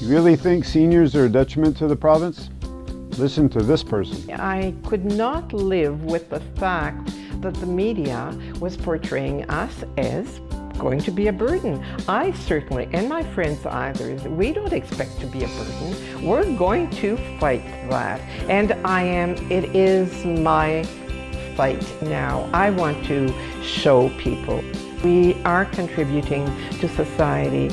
You really think seniors are a detriment to the province? Listen to this person. I could not live with the fact that the media was portraying us as going to be a burden. I certainly, and my friends either, we don't expect to be a burden. We're going to fight that. And I am, it is my fight now. I want to show people we are contributing to society